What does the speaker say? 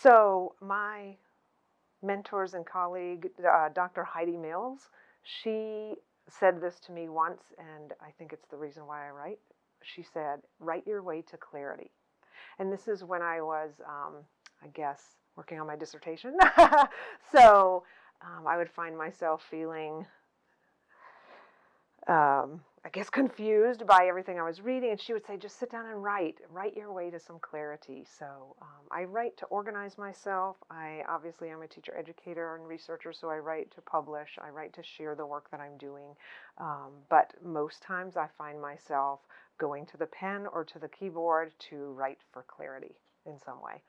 So my mentors and colleague, uh, Dr. Heidi Mills, she said this to me once, and I think it's the reason why I write. She said, "Write your way to clarity," and this is when I was, um, I guess, working on my dissertation. so um, I would find myself feeling um, I guess, confused by everything I was reading. And she would say, just sit down and write, write your way to some clarity. So um, I write to organize myself. I obviously I'm a teacher educator and researcher, so I write to publish. I write to share the work that I'm doing. Um, but most times I find myself going to the pen or to the keyboard to write for clarity in some way.